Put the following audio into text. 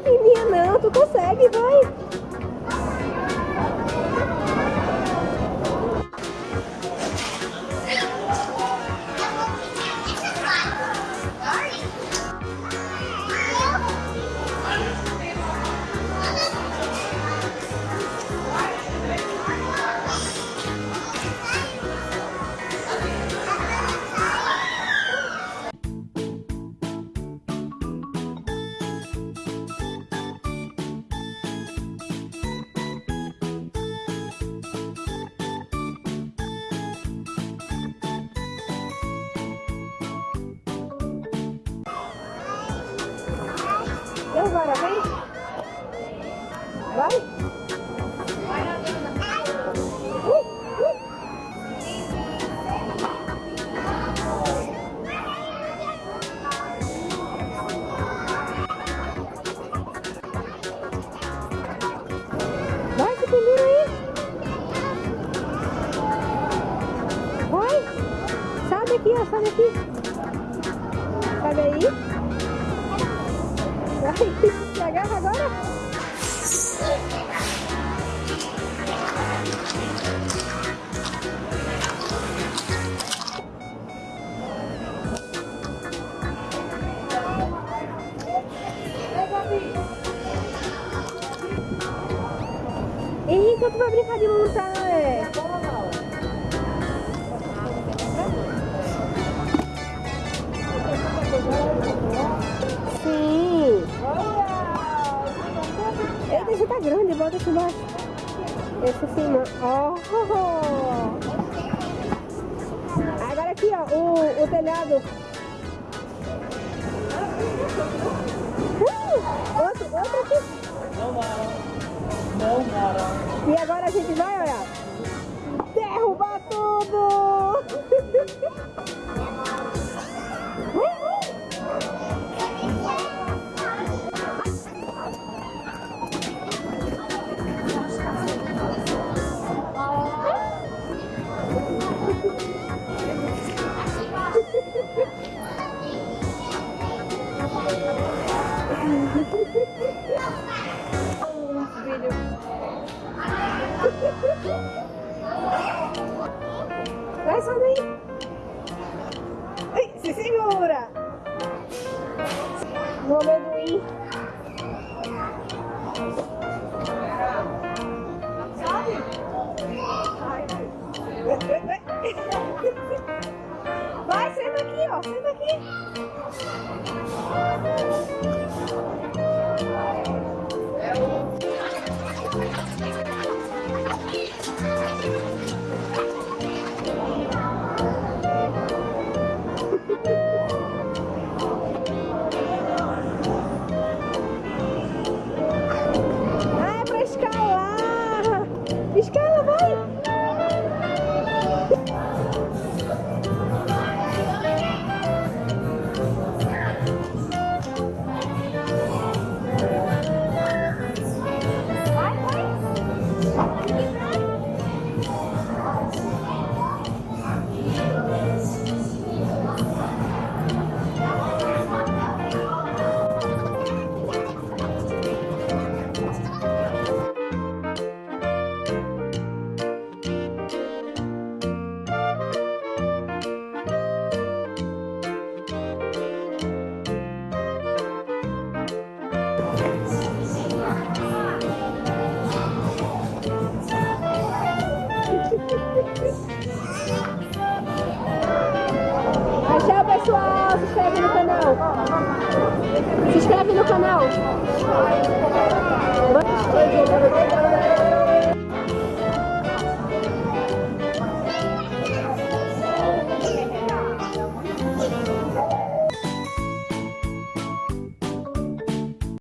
pequenininha não, tu consegue, vai. Agora, vem? Vai? Vai, aí. Vai. Sai daqui, ó, sai daqui. Sabe aí? Se agarra agora. Henrique, tu vai brincar de montar, é? Aqui embaixo. Esse ó. Oh. Agora aqui, ó, o, o telhado. Uh, outro, outro aqui. Não, Mara. Não, Mara. E agora a gente vai, olha. Se segura. No amendoim. Vai, senta aqui, ó. Senta aqui. Escala, vai. Pessoal. Se inscreve no canal. Se inscreve no canal.